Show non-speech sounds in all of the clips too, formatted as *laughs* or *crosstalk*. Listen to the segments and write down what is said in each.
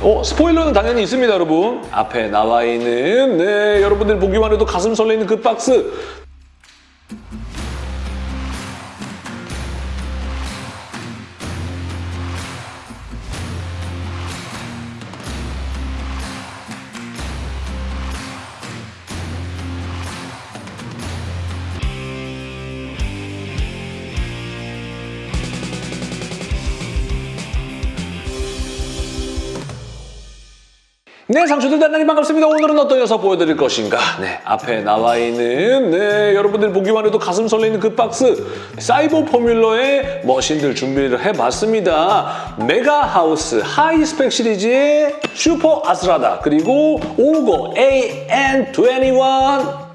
어, 스포일러는 당연히 있습니다, 여러분. 앞에 나와 있는 네, 여러분들 보기만 해도 가슴 설레는 그 박스. 네, 상추들 대단히 반갑습니다. 오늘은 어떤 녀석 보여드릴 것인가? 네, 앞에 나와 있는 네, 여러분들 보기만 해도 가슴 설레는 그 박스 사이버 포뮬러의 머신들 준비를 해봤습니다. 메가하우스 하이스펙 시리즈의 슈퍼 아스라다 그리고 오거 AN21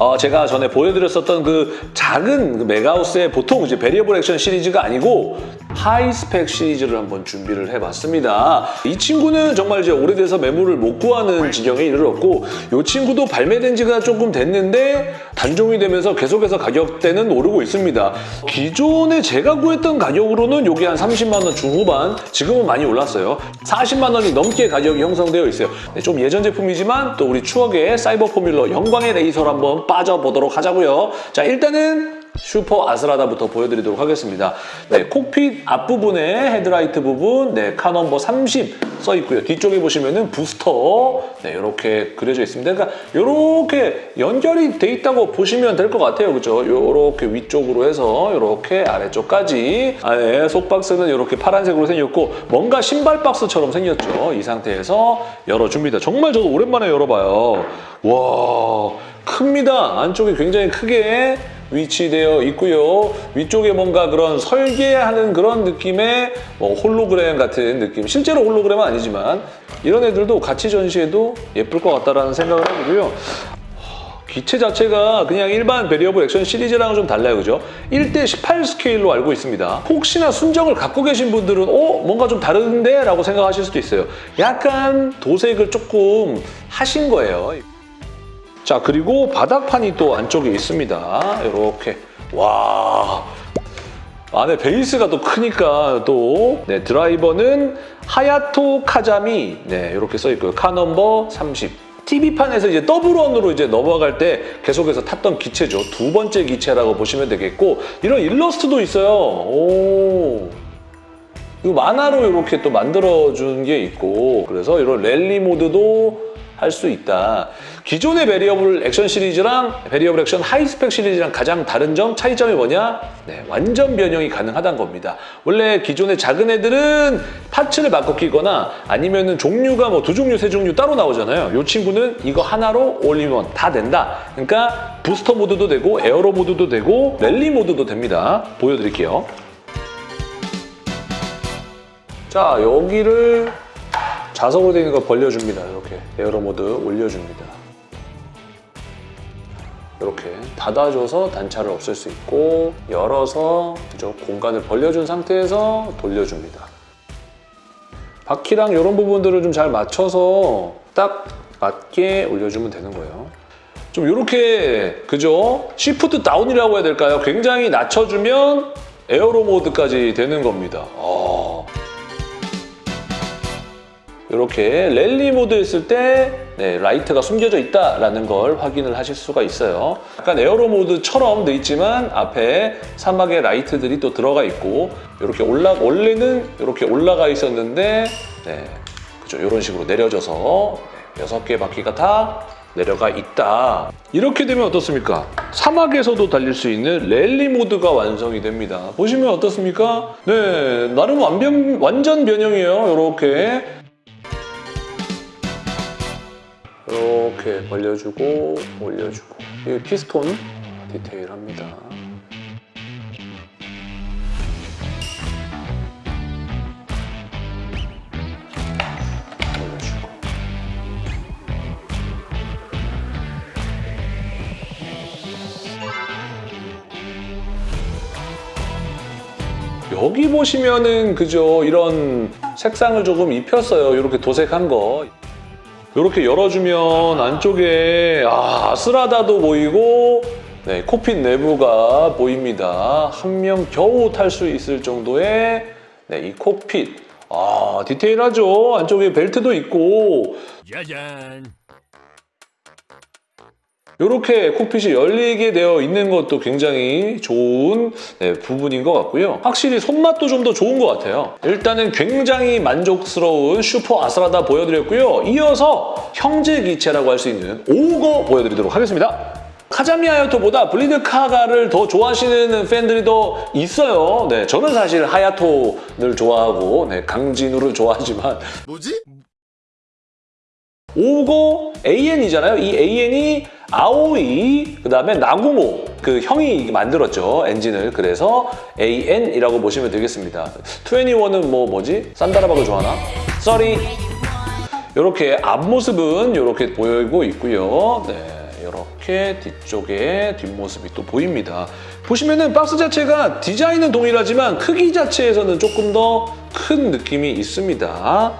어, 제가 전에 보여드렸었던 그 작은 그 메가하우스의 보통 이제 Variable Action 시리즈가 아니고 하이스펙 시리즈를 한번 준비를 해봤습니다. 이 친구는 정말 이제 오래돼서 매물을 못 구하는 지경에 이르렀고 이 친구도 발매된 지가 조금 됐는데 단종이 되면서 계속해서 가격대는 오르고 있습니다. 기존에 제가 구했던 가격으로는 이게 한 30만 원 중후반 지금은 많이 올랐어요. 40만 원이 넘게 가격이 형성되어 있어요. 네, 좀 예전 제품이지만 또 우리 추억의 사이버 포뮬러 영광의 레이서로 한번 빠져보도록 하자고요. 자 일단은 슈퍼 아스라다부터 보여드리도록 하겠습니다. 네, cockpit 앞부분에 헤드라이트 부분, 네, car number 30 써 있고요. 뒤쪽에 보시면은 부스터, 네, 이렇게 그려져 있습니다. 그러니까 이렇게 연결이 돼 있다고 보시면 될 것 같아요. 그죠? 이렇게 위쪽으로 해서 이렇게 아래쪽까지 아래 속박스는 이렇게 파란색으로 생겼고 뭔가 신발 박스처럼 생겼죠. 이 상태에서 열어줍니다. 정말 저도 오랜만에 열어봐요. 와, 큽니다. 안쪽이 굉장히 크게 위치되어 있고요. 위쪽에 뭔가 그런 설계하는 그런 느낌의 뭐 홀로그램 같은 느낌. 실제로 홀로그램은 아니지만 이런 애들도 같이 전시해도 예쁠 것 같다라는 생각을 해보고요. 기체 자체가 그냥 일반 베리어블 액션 시리즈랑은 좀 달라요, 그죠? 1대 18 스케일로 알고 있습니다. 혹시나 순정을 갖고 계신 분들은 어? 뭔가 좀 다른데? 라고 생각하실 수도 있어요. 약간 도색을 조금 하신 거예요. 자 그리고 바닥판이 또 안쪽에 있습니다. 이렇게 와 안에 베이스가 또 크니까 또 네, 드라이버는 하야토 카자미 네 이렇게 써 있고요. car number 30. TV판에서 이제 더블원으로 이제 넘어갈 때 계속해서 탔던 기체죠. 두 번째 기체라고 보시면 되겠고 이런 일러스트도 있어요. 오. 이거 만화로 이렇게 또 만들어준 게 있고 그래서 이런 랠리 모드도 할 수 있다. 기존의 베리어블 액션 시리즈랑 베리어블 액션 하이스펙 시리즈랑 가장 다른 점, 차이점이 뭐냐? 네, 완전 변형이 가능하다는 겁니다. 원래 기존의 작은 애들은 parts를 바꿔 끼거나 아니면 은 종류가 뭐 두 종류, 세 종류 따로 나오잖아요. 이 친구는 이거 하나로 올인원 다 된다. 그러니까 부스터 모드도 되고 aero 모드도 되고 랠리 모드도 됩니다. 보여드릴게요. 자, 여기를 자석으로 되어 있는 걸 벌려줍니다. 이렇게 aero 모드 올려줍니다. 이렇게 닫아줘서 단차를 없앨 수 있고 열어서 그죠? 공간을 벌려준 상태에서 돌려줍니다. 바퀴랑 이런 부분들을 좀 잘 맞춰서 딱 맞게 올려주면 되는 거예요. 좀 이렇게 그죠? shift down이라고 해야 될까요? 굉장히 낮춰주면 aero 모드까지 되는 겁니다. 이렇게 랠리 모드 했을 때 네, 라이트가 숨겨져 있다는 걸 확인을 하실 수가 있어요. 약간 aero 모드처럼 돼 있지만 앞에 사막의 라이트들이 또 들어가 있고 이렇게 올라 원래는 이렇게 올라가 있었는데 네, 그죠 이런 식으로 내려져서 여섯 개 바퀴가 다 내려가 있다. 이렇게 되면 어떻습니까? 사막에서도 달릴 수 있는 랠리 모드가 완성이 됩니다. 보시면 어떻습니까? 네, 나름 완전 변형이에요. 이렇게 이렇게 벌려주고 올려주고 이 피스톤 디테일합니다. 여기 보시면은 그죠 이런 색상을 조금 입혔어요. 이렇게 도색한 거. 이렇게 열어주면 안쪽에 아, 아스라다도 보이고 네, 코핏 내부가 보입니다. 한 명 겨우 탈 수 있을 정도의 네, 이 코핏 아 디테일하죠. 안쪽에 벨트도 있고 짜잔. 이렇게 콕핏이 열리게 되어 있는 것도 굉장히 좋은 네, 부분인 것 같고요. 확실히 손맛도 좀 더 좋은 것 같아요. 일단은 굉장히 만족스러운 슈퍼 아스라다 보여드렸고요. 이어서 형제 기체라고 할 수 있는 오거 보여드리도록 하겠습니다. 카자미 하야토보다 블리드 카가를 더 좋아하시는 팬들이 더 있어요. 네, 저는 사실 하야토를 좋아하고 네, 강진우를 좋아하지만 뭐지? 오고 AN이잖아요. 이 AN이 아오이, 그 다음에 나구모 그 형이 만들었죠. 엔진을. 그래서 AN이라고 보시면 되겠습니다. 21은 뭐 뭐지? 산다라박을 좋아하나? 써리. 이렇게 앞모습은 이렇게 보이고 있고요. 네, 이렇게 뒤쪽에 뒷모습이 또 보입니다. 보시면은 박스 자체가 디자인은 동일하지만 크기 자체에서는 조금 더 큰 느낌이 있습니다.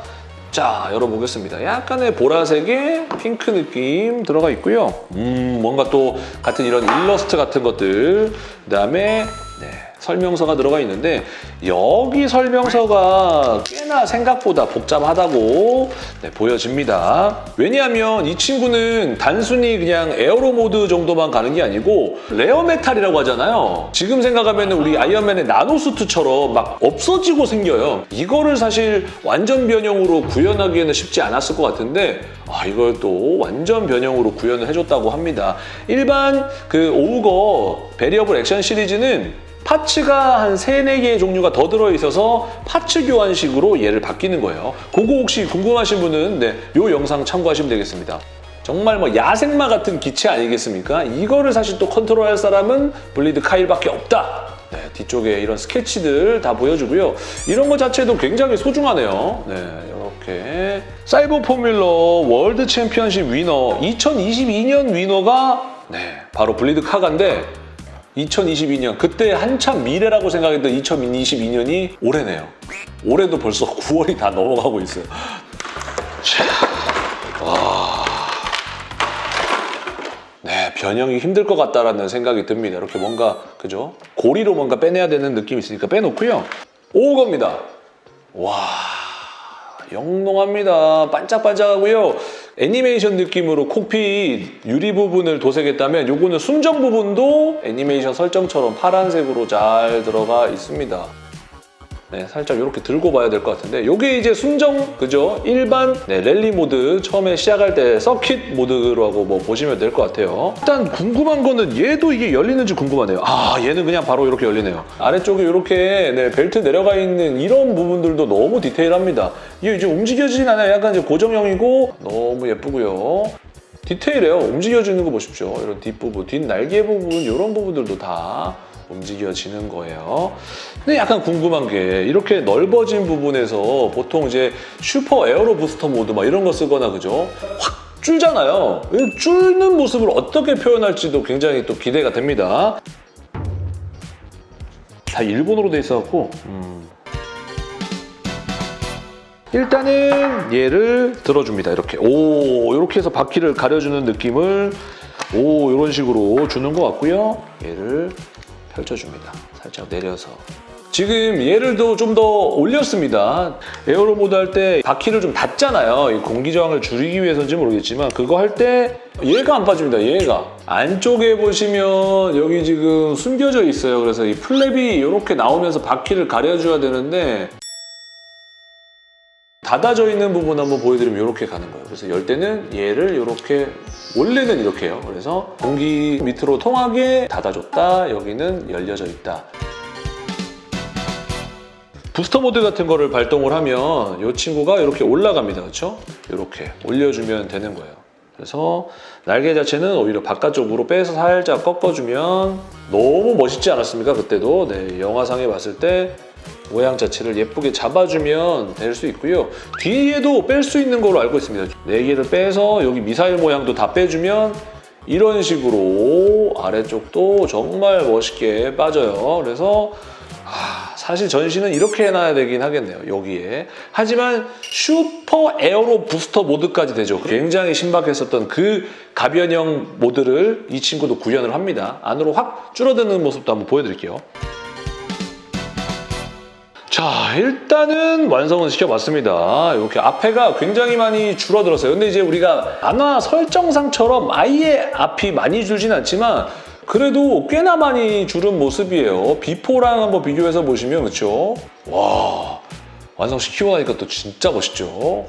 자, 열어보겠습니다. 약간의 보라색에 핑크 느낌 들어가 있고요. 음, 뭔가 또 같은 이런 일러스트 같은 것들, 그 다음에 네, 설명서가 들어가 있는데 여기 설명서가 꽤나 생각보다 복잡하다고 네, 보여집니다. 왜냐하면 이 친구는 단순히 그냥 aero 모드 정도만 가는 게 아니고 rare metal이라고 하잖아요. 지금 생각하면 우리 아이언맨의 nano suit처럼 막 없어지고 생겨요. 이거를 사실 완전 변형으로 구현하기에는 쉽지 않았을 것 같은데 아, 이걸 또 완전 변형으로 구현을 해줬다고 합니다. 일반 그 오우거 베리어블 액션 시리즈는 parts가 한 3, 4개의 종류가 더 들어있어서 parts 교환식으로 얘를 바뀌는 거예요. 그거 혹시 궁금하신 분은 네, 요 영상 참고하시면 되겠습니다. 정말 뭐 야생마 같은 기체 아니겠습니까? 이거를 사실 또 컨트롤할 사람은 블리드 카가밖에 없다. 네, 뒤쪽에 이런 스케치들 다 보여주고요. 이런 것 자체도 굉장히 소중하네요. 네, 이렇게 사이버 포뮬러 World Championship winner 2022년 winner가 네, 바로 블리드 카가인데 2022년 그때 한참 미래라고 생각했던 2022년이 올해네요. 올해도 벌써 *laughs* 9월이 다 넘어가고 있어요. 자, 와. 네, 변형이 힘들 것 같다라는 생각이 듭니다. 이렇게 뭔가 그죠? 고리로 뭔가 빼내야 되는 느낌이 있으니까 빼놓고요. 오겁니다. 와. 영롱합니다. 반짝반짝하고요. 애니메이션 느낌으로 콕핏 유리 부분을 도색했다면 요거는 순정 부분도 애니메이션 설정처럼 파란색으로 잘 들어가 있습니다. 네, 살짝 이렇게 들고 봐야 될 것 같은데 요게 이제 순정, 그죠? 일반 네, 랠리 모드 처음에 시작할 때 서킷 모드라고 뭐 보시면 될 것 같아요. 일단 궁금한 거는 얘도 이게 열리는지 궁금하네요. 아, 얘는 그냥 바로 이렇게 열리네요. 아래쪽에 이렇게 네, 벨트 내려가 있는 이런 부분들도 너무 디테일합니다. 이게 이제 움직여지진 않아요. 약간 이제 고정형이고 너무 예쁘고요. 디테일해요. 움직여지는 거 보십시오. 이런 뒷부분, 뒷날개 부분 이런 부분들도 다 움직여지는 거예요. 근데 약간 궁금한 게 이렇게 넓어진 부분에서 보통 이제 슈퍼 aero 부스터 모드 막 이런 거 쓰거나 그죠? 확 줄잖아요. 이 줄는 모습을 어떻게 표현할지도 굉장히 또 기대가 됩니다. 다 일본어로 돼 있어갖고 음. 일단은 얘를 들어줍니다. 이렇게 오 이렇게 해서 바퀴를 가려주는 느낌을 오 이런 식으로 주는 것 같고요. 얘를 펼쳐줍니다. 살짝 내려서. 지금 얘를 좀 더 올렸습니다. 에어로 모드 할 때 바퀴를 좀 닫잖아요. 이 공기 저항을 줄이기 위해서인지 모르겠지만 그거 할 때 얘가 안 빠집니다. 얘가. 안쪽에 보시면 여기 지금 숨겨져 있어요. 그래서 이 플랩이 이렇게 나오면서 바퀴를 가려줘야 되는데 닫아져 있는 부분 한번 보여드리면 이렇게 가는 거예요. 그래서 열 때는 얘를 이렇게 원래는 이렇게 해요. 그래서 공기 밑으로 통하게 닫아줬다. 여기는 열려져 있다. 부스터 모드 같은 거를 발동을 하면 이 친구가 이렇게 올라갑니다. 그렇죠? 이렇게 올려주면 되는 거예요. 그래서 날개 자체는 오히려 바깥쪽으로 빼서 살짝 꺾어주면 너무 멋있지 않았습니까? 그때도 네, 영화상에 봤을 때 모양 자체를 예쁘게 잡아주면 될 수 있고요. 뒤에도 뺄 수 있는 걸로 알고 있습니다. 네 개를 빼서 여기 미사일 모양도 다 빼주면 이런 식으로 아래쪽도 정말 멋있게 빠져요. 그래서 아, 사실 전시는 이렇게 해놔야 되긴 하겠네요. 여기에. 하지만 슈퍼 에어로 부스터 모드까지 되죠. 굉장히 신박했었던 그 가변형 모드를 이 친구도 구현을 합니다. 안으로 확 줄어드는 모습도 한번 보여드릴게요. 자, 일단은 완성은 시켜봤습니다. 이렇게 앞에가 굉장히 많이 줄어들었어요. 근데 이제 우리가 만화 설정상처럼 아예 앞이 많이 줄진 않지만 그래도 꽤나 많이 줄은 모습이에요. 비포랑 한번 비교해서 보시면 그렇죠? 와, 완성시키고 나니까 또 진짜 멋있죠?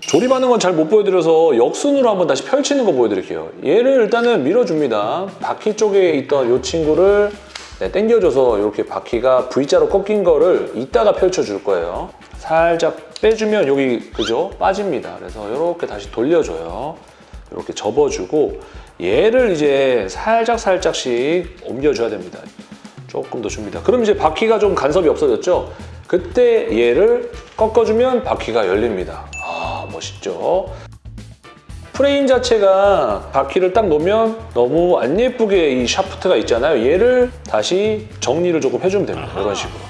조립하는 건 잘 못 보여드려서 역순으로 한번 다시 펼치는 거 보여드릴게요. 얘를 일단은 밀어줍니다. 바퀴 쪽에 있던 이 친구를 네, 당겨줘서 이렇게 바퀴가 V자로 꺾인 거를 이따가 펼쳐줄 거예요. 살짝 빼주면 여기 그죠? 빠집니다. 그래서 이렇게 다시 돌려줘요. 이렇게 접어주고 얘를 이제 살짝 살짝씩 옮겨줘야 됩니다. 조금 더 줍니다. 그럼 이제 바퀴가 좀 간섭이 없어졌죠? 그때 얘를 꺾어주면 바퀴가 열립니다. 아 멋있죠? 프레임 자체가 바퀴를 딱 놓으면 너무 안 예쁘게 이 샤프트가 있잖아요. 얘를 다시 정리를 조금 해주면 됩니다. 이런 식으로.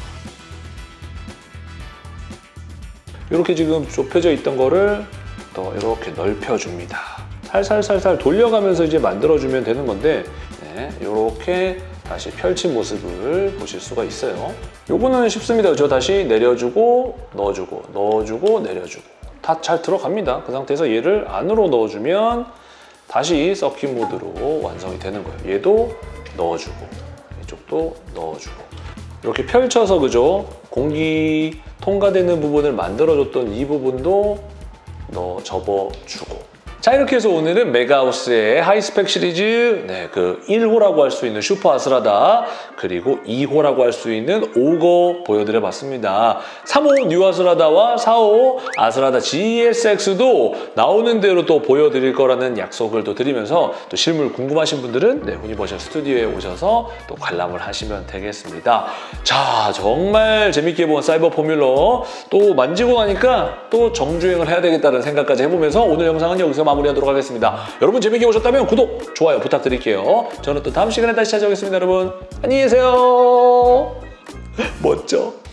이렇게 지금 좁혀져 있던 거를 더 이렇게 넓혀줍니다. 살살살살 돌려가면서 이제 만들어주면 되는 건데 네, 이렇게 다시 펼친 모습을 보실 수가 있어요. 요거는 쉽습니다. 그죠? 다시 내려주고 넣어주고 넣어주고 내려주고 다 잘 들어갑니다. 그 상태에서 얘를 안으로 넣어주면 다시 서킷 모드로 완성이 되는 거예요. 얘도 넣어주고 이쪽도 넣어주고 이렇게 펼쳐서 그죠? 공기 통과되는 부분을 만들어줬던 이 부분도 넣어 접어주고 자 이렇게 해서 오늘은 메가하우스의 하이스펙 시리즈 네, 그 1호라고 할 수 있는 슈퍼 아스라다 그리고 2호라고 할 수 있는 오거 보여드려 봤습니다. 3호 뉴 아스라다와 4호 아스라다 GSX도 나오는 대로 또 보여드릴 거라는 약속을 또 드리면서 또 실물 궁금하신 분들은 네, 유니버셜 스튜디오에 오셔서 또 관람을 하시면 되겠습니다. 자 정말 재밌게 본 사이버 포뮬러 또 만지고 나니까 또 정주행을 해야 되겠다는 생각까지 해보면서 오늘 영상은 여기서 마무리하도록 하겠습니다. 여러분 재밌게 보셨다면 구독, 좋아요 부탁드릴게요. 저는 또 다음 시간에 다시 찾아오겠습니다. 여러분 안녕히 계세요. 멋져.